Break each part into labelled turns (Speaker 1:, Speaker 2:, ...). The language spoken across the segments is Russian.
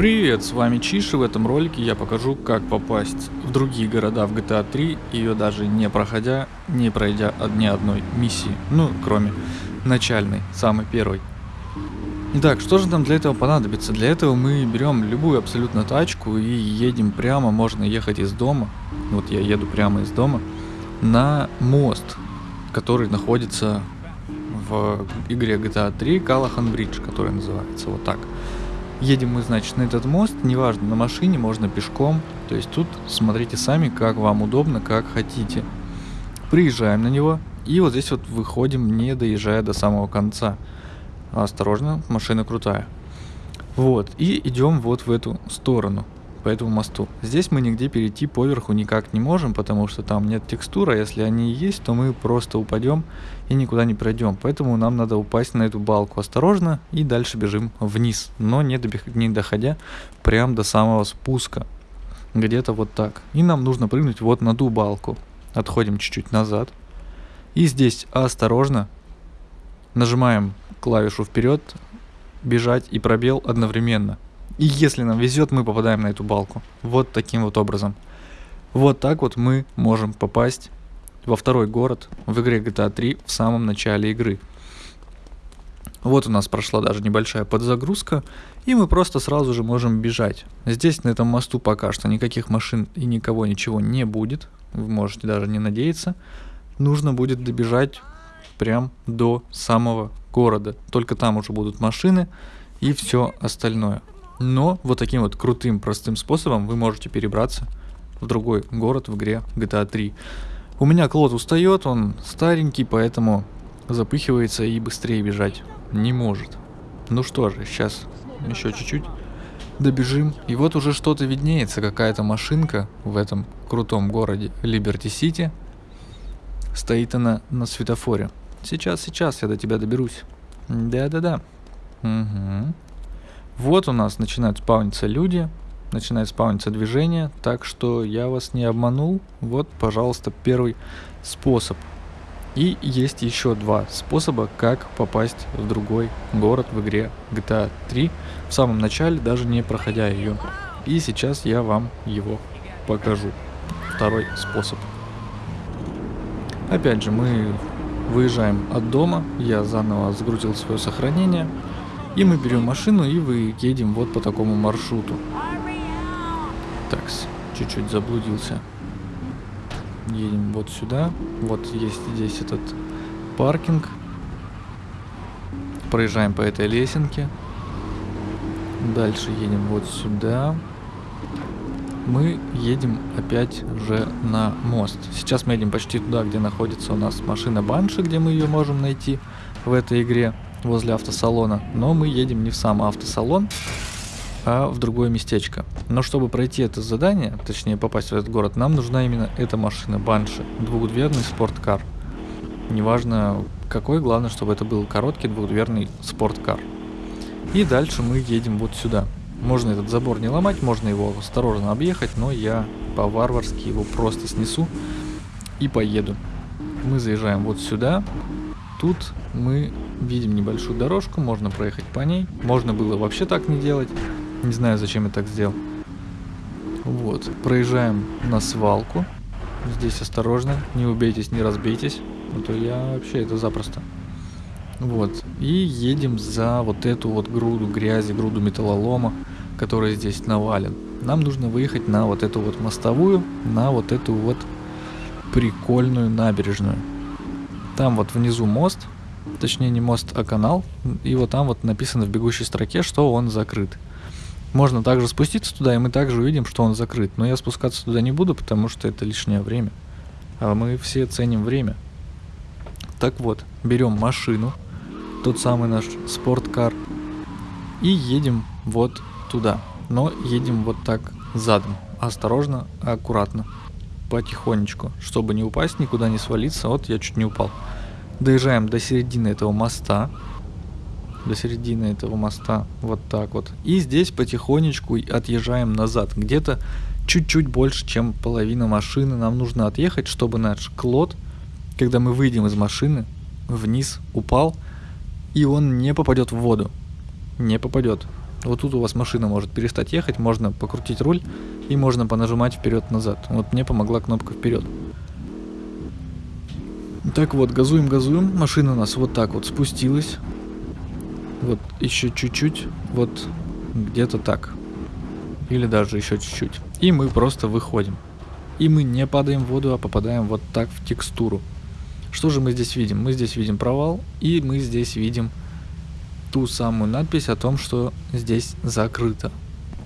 Speaker 1: Привет, с вами Чиш, и в этом ролике я покажу, как попасть в другие города в GTA 3, ее даже не проходя, не пройдя ни одной миссии, ну, кроме начальной, самой первой. Итак, что же нам для этого понадобится? Для этого мы берем любую абсолютно тачку и едем прямо, можно ехать из дома, вот я еду прямо из дома, на мост, который находится в игре GTA 3 Калахан Бридж, который называется вот так. Едем мы, значит, на этот мост, неважно, на машине, можно пешком. То есть тут смотрите сами, как вам удобно, как хотите. Приезжаем на него, и вот здесь вот выходим, не доезжая до самого конца. Осторожно, машина крутая. Вот, и идем вот в эту сторону по этому мосту. Здесь мы нигде перейти поверху никак не можем, потому что там нет текстура. Если они есть, то мы просто упадем и никуда не пройдем. Поэтому нам надо упасть на эту балку осторожно и дальше бежим вниз, но не, добег... не доходя прям до самого спуска. Где-то вот так. И нам нужно прыгнуть вот на ту балку. Отходим чуть-чуть назад. И здесь осторожно нажимаем клавишу вперед, бежать и пробел одновременно. И если нам везет, мы попадаем на эту балку. Вот таким вот образом. Вот так вот мы можем попасть во второй город в игре GTA 3 в самом начале игры. Вот у нас прошла даже небольшая подзагрузка, и мы просто сразу же можем бежать. Здесь на этом мосту пока что никаких машин и никого ничего не будет, вы можете даже не надеяться. Нужно будет добежать прям до самого города, только там уже будут машины и все остальное. Но вот таким вот крутым, простым способом вы можете перебраться в другой город в игре GTA 3. У меня Клод устает, он старенький, поэтому запыхивается и быстрее бежать не может. Ну что же, сейчас еще чуть-чуть добежим. И вот уже что-то виднеется, какая-то машинка в этом крутом городе Либерти Сити. Стоит она на светофоре. Сейчас, сейчас я до тебя доберусь. Да-да-да. Угу. Вот у нас начинают спавниться люди, начинает спавниться движение, так что я вас не обманул. Вот, пожалуйста, первый способ. И есть еще два способа, как попасть в другой город в игре GTA 3 в самом начале, даже не проходя ее. И сейчас я вам его покажу. Второй способ. Опять же, мы выезжаем от дома, я заново загрузил свое сохранение, и мы берем машину и вы едем вот по такому маршруту. Так, чуть-чуть заблудился. Едем вот сюда. Вот есть здесь этот паркинг. Проезжаем по этой лесенке. Дальше едем вот сюда. Мы едем опять же на мост. Сейчас мы едем почти туда, где находится у нас машина Банши, где мы ее можем найти в этой игре возле автосалона, но мы едем не в сам автосалон, а в другое местечко. Но чтобы пройти это задание, точнее попасть в этот город, нам нужна именно эта машина, Банши, двухдверный спорткар. Неважно какой, главное, чтобы это был короткий двухдверный спорткар. И дальше мы едем вот сюда. Можно этот забор не ломать, можно его осторожно объехать, но я по-варварски его просто снесу и поеду. Мы заезжаем вот сюда. Тут мы видим небольшую дорожку, можно проехать по ней. Можно было вообще так не делать. Не знаю, зачем я так сделал. Вот, проезжаем на свалку. Здесь осторожно, не убейтесь, не разбейтесь. А то я вообще это запросто. Вот, и едем за вот эту вот груду грязи, груду металлолома, который здесь навален. Нам нужно выехать на вот эту вот мостовую, на вот эту вот прикольную набережную. Там вот внизу мост, точнее не мост, а канал, и вот там вот написано в бегущей строке, что он закрыт. Можно также спуститься туда, и мы также увидим, что он закрыт. Но я спускаться туда не буду, потому что это лишнее время. А мы все ценим время. Так вот, берем машину, тот самый наш спорткар, и едем вот туда. Но едем вот так задом. Осторожно, аккуратно, потихонечку, чтобы не упасть, никуда не свалиться. Вот я чуть не упал. Доезжаем до середины этого моста. До середины этого моста. Вот так вот. И здесь потихонечку отъезжаем назад. Где-то чуть-чуть больше, чем половина машины нам нужно отъехать, чтобы наш Клод, когда мы выйдем из машины, вниз упал, и он не попадет в воду. Не попадет. Вот тут у вас машина может перестать ехать, можно покрутить руль и можно понажимать вперед-назад. Вот мне помогла кнопка вперед. Так вот, газуем, газуем. Машина у нас вот так вот спустилась. Вот еще чуть-чуть. Вот где-то так. Или даже еще чуть-чуть. И мы просто выходим. И мы не падаем в воду, а попадаем вот так в текстуру. Что же мы здесь видим? Мы здесь видим провал, и мы здесь видим ту самую надпись о том, что здесь закрыто.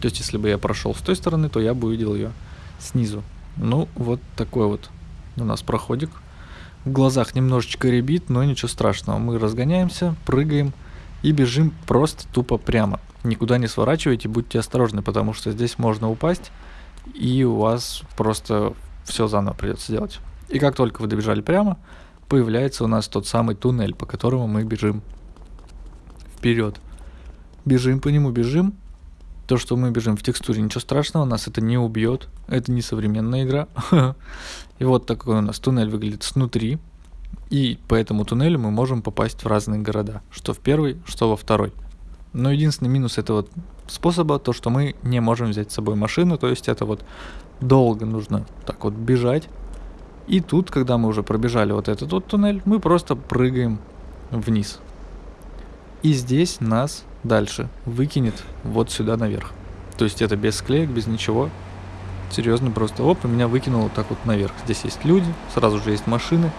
Speaker 1: То есть, если бы я прошел с той стороны, то я бы увидел ее снизу. Ну, вот такой вот у нас проходик. В глазах немножечко ребит, но ничего страшного. Мы разгоняемся, прыгаем и бежим просто тупо прямо. Никуда не сворачивайте, будьте осторожны, потому что здесь можно упасть, и у вас просто все заново придется делать. И как только вы добежали прямо, появляется у нас тот самый туннель, по которому мы бежим вперед. Бежим по нему, бежим. То, что мы бежим в текстуре, ничего страшного, нас это не убьет. Это не современная игра. И вот такой у нас туннель выглядит снутри. И по этому туннелю мы можем попасть в разные города. Что в первый, что во второй. Но единственный минус этого способа, то что мы не можем взять с собой машину. То есть это вот долго нужно так вот бежать. И тут, когда мы уже пробежали вот этот вот туннель, мы просто прыгаем вниз. И здесь нас дальше выкинет вот сюда наверх. То есть это без склеек, без ничего. Серьезно, просто оп, и меня выкинуло так вот наверх. Здесь есть люди, сразу же есть машины.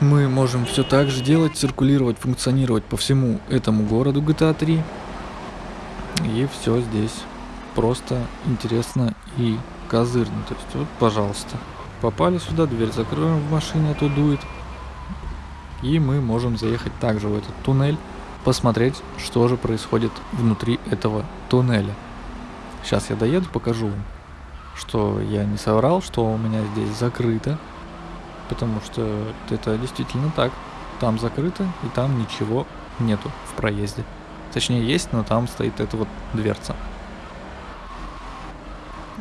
Speaker 1: Мы можем все так же делать, циркулировать, функционировать по всему этому городу GTA 3. И все здесь просто интересно и козырно. То есть вот, пожалуйста, попали сюда, дверь закроем в машине, а то дует. И мы можем заехать также в этот туннель, посмотреть, что же происходит внутри этого туннеля. Сейчас я доеду, покажу вам, что я не соврал, что у меня здесь закрыто, потому что это действительно так. Там закрыто, и там ничего нету в проезде. Точнее есть, но там стоит эта вот дверца.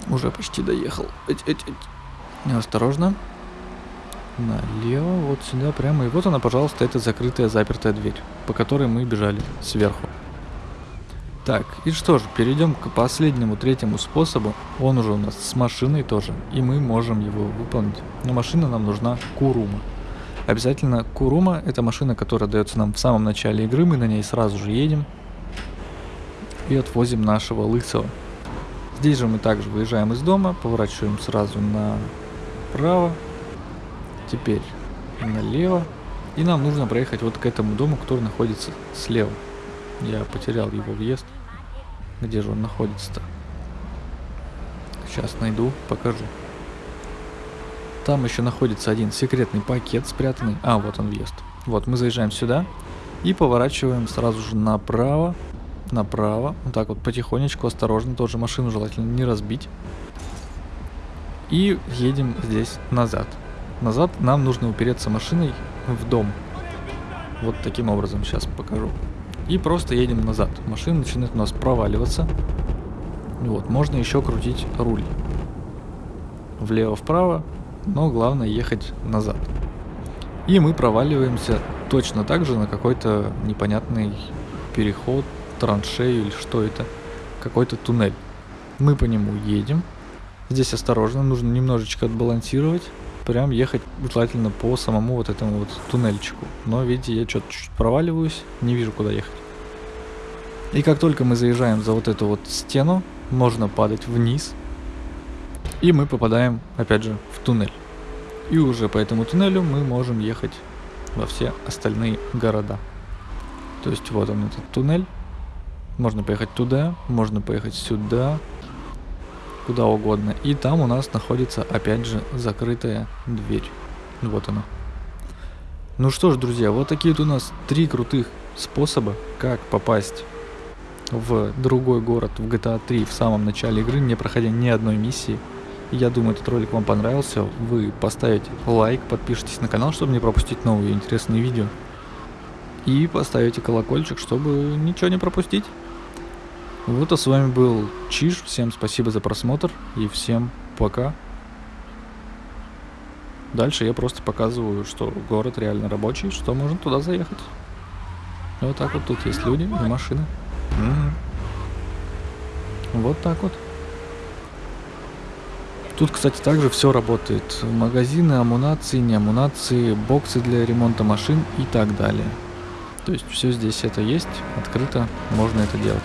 Speaker 1: Уже почти доехал. Эть, эть, эть. Осторожно налево, вот сюда прямо. И вот она, пожалуйста, это закрытая, запертая дверь, по которой мы бежали сверху. Так, и что же, перейдем к последнему, третьему способу. Он уже у нас с машиной тоже, и мы можем его выполнить. Но машина нам нужна Курума. Обязательно Курума – это машина, которая дается нам в самом начале игры, мы на ней сразу же едем и отвозим нашего лысого. Здесь же мы также выезжаем из дома, поворачиваем сразу направо, теперь налево. И нам нужно проехать вот к этому дому, который находится слева. Я потерял его въезд. Где же он находится-то? Сейчас найду, покажу. Там еще находится один секретный пакет спрятанный. А, вот он въезд. Вот, мы заезжаем сюда и поворачиваем сразу же направо. Направо. Вот так вот потихонечку, осторожно. Тоже машину желательно не разбить. И едем здесь назад назад, нам нужно упереться машиной в дом. Вот таким образом, сейчас покажу. И просто едем назад. Машина начинает у нас проваливаться. Вот, можно еще крутить руль. Влево-вправо, но главное ехать назад. И мы проваливаемся точно так же на какой-то непонятный переход, траншею или что это. Какой-то туннель. Мы по нему едем. Здесь осторожно, нужно немножечко отбалансировать прям ехать желательно по самому вот этому вот туннельчику. Но видите, я что-то чуть проваливаюсь, не вижу куда ехать. И как только мы заезжаем за вот эту вот стену, можно падать вниз. И мы попадаем, опять же, в туннель. И уже по этому туннелю мы можем ехать во все остальные города. То есть вот он этот туннель. Можно поехать туда, можно поехать сюда, куда угодно. И там у нас находится опять же закрытая дверь. Вот она. Ну что ж, друзья, вот такие вот у нас три крутых способа, как попасть в другой город в GTA 3 в самом начале игры, не проходя ни одной миссии. Я думаю, этот ролик вам понравился. Вы поставите лайк, подпишитесь на канал, чтобы не пропустить новые интересные видео. И поставите колокольчик, чтобы ничего не пропустить. Вот, а с вами был Чиж. Всем спасибо за просмотр и всем пока. Дальше я просто показываю, что город реально рабочий, что можно туда заехать. Вот так вот тут есть люди и машины. Вот так вот. Тут, кстати, также все работает. Магазины, амунации, не амунации, боксы для ремонта машин и так далее. То есть все здесь это есть, открыто, можно это делать.